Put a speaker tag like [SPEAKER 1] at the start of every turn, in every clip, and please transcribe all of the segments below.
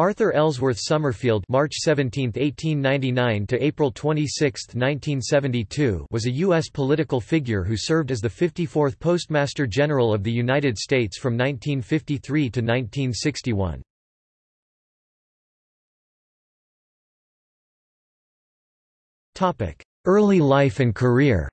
[SPEAKER 1] Arthur Ellsworth Summerfield March 17, 1899 to April 26, 1972 was a U.S. political figure who served as the 54th Postmaster General of the United States from 1953 to 1961. Early life and career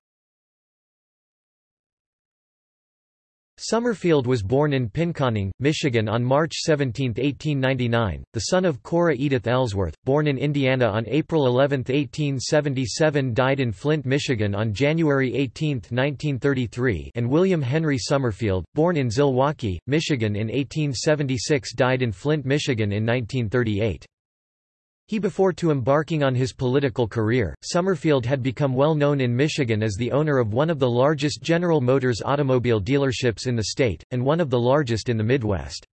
[SPEAKER 1] Summerfield was born in Pinconning, Michigan on March 17, 1899, the son of Cora Edith Ellsworth, born in Indiana on April 11, 1877 died in Flint, Michigan on January 18, 1933 and William Henry Summerfield, born in Zilwaukee, Michigan in 1876 died in Flint, Michigan in 1938. He before to embarking on his political career, Summerfield had become well known in Michigan as the owner of one of the largest General Motors automobile dealerships in the state, and one of the largest in the Midwest.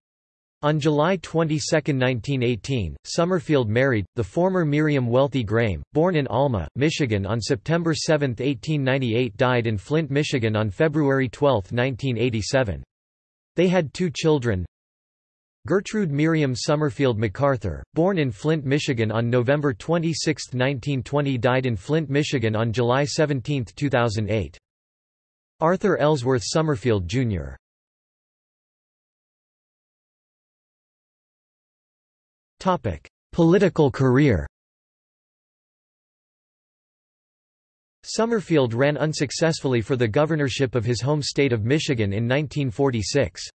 [SPEAKER 1] On July 22, 1918, Summerfield married, the former Miriam Wealthy Graham, born in Alma, Michigan on September 7, 1898 died in Flint, Michigan on February 12, 1987. They had two children, Gertrude Miriam Summerfield MacArthur, born in Flint, Michigan on November 26, 1920 died in Flint, Michigan on July 17, 2008. Arthur Ellsworth Summerfield, Jr. Political career Summerfield ran unsuccessfully for the governorship of his home state of Michigan in 1946.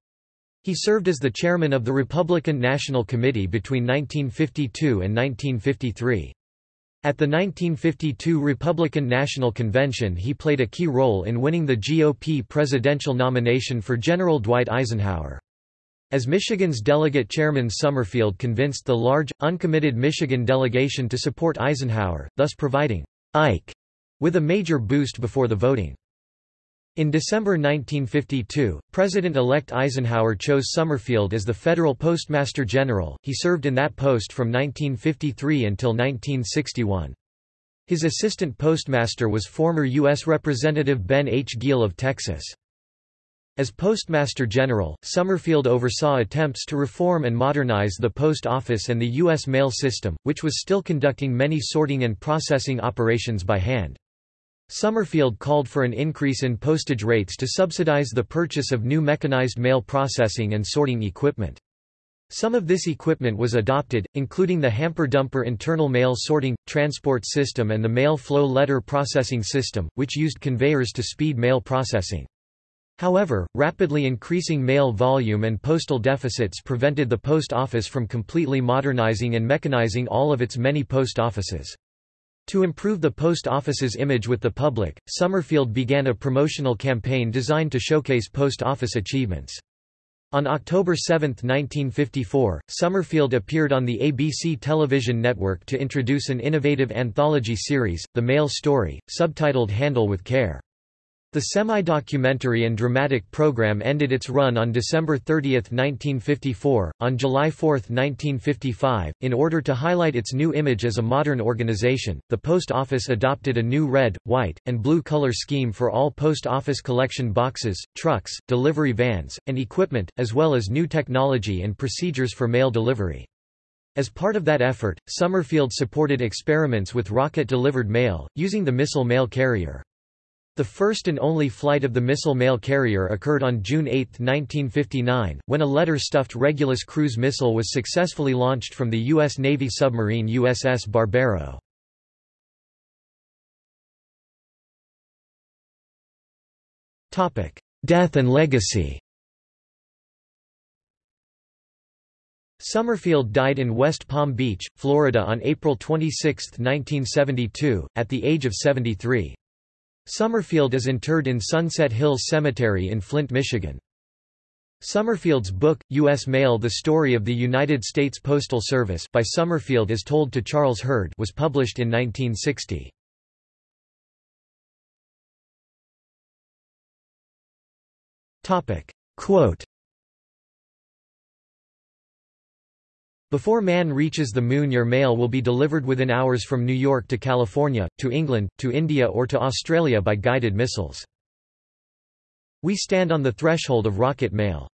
[SPEAKER 1] He served as the chairman of the Republican National Committee between 1952 and 1953. At the 1952 Republican National Convention he played a key role in winning the GOP presidential nomination for General Dwight Eisenhower. As Michigan's delegate chairman Summerfield convinced the large, uncommitted Michigan delegation to support Eisenhower, thus providing Ike with a major boost before the voting. In December 1952, President-elect Eisenhower chose Summerfield as the federal postmaster general. He served in that post from 1953 until 1961. His assistant postmaster was former U.S. Representative Ben H. Guill of Texas. As Postmaster General, Summerfield oversaw attempts to reform and modernize the post office and the U.S. mail system, which was still conducting many sorting and processing operations by hand. Summerfield called for an increase in postage rates to subsidize the purchase of new mechanized mail processing and sorting equipment. Some of this equipment was adopted, including the hamper-dumper internal mail sorting, transport system and the mail flow letter processing system, which used conveyors to speed mail processing. However, rapidly increasing mail volume and postal deficits prevented the post office from completely modernizing and mechanizing all of its many post offices. To improve the post office's image with the public, Summerfield began a promotional campaign designed to showcase post office achievements. On October 7, 1954, Summerfield appeared on the ABC television network to introduce an innovative anthology series, The Mail Story, subtitled Handle with Care. The semi-documentary and dramatic program ended its run on December 30, 1954. On July 4, 1955, in order to highlight its new image as a modern organization, the Post Office adopted a new red, white, and blue color scheme for all post office collection boxes, trucks, delivery vans, and equipment, as well as new technology and procedures for mail delivery. As part of that effort, Summerfield supported experiments with rocket-delivered mail, using the missile mail carrier. The first and only flight of the missile mail carrier occurred on June 8, 1959, when a letter-stuffed Regulus cruise missile was successfully launched from the U.S. Navy submarine USS Barbero. Death and legacy Summerfield died in West Palm Beach, Florida on April 26, 1972, at the age of 73. Summerfield is interred in Sunset Hills Cemetery in Flint, Michigan. Summerfield's book, U.S. Mail The Story of the United States Postal Service by Summerfield as told to Charles Hurd was published in 1960. Quote Before man reaches the moon your mail will be delivered within hours from New York to California, to England, to India or to Australia by guided missiles. We stand on the threshold of rocket mail.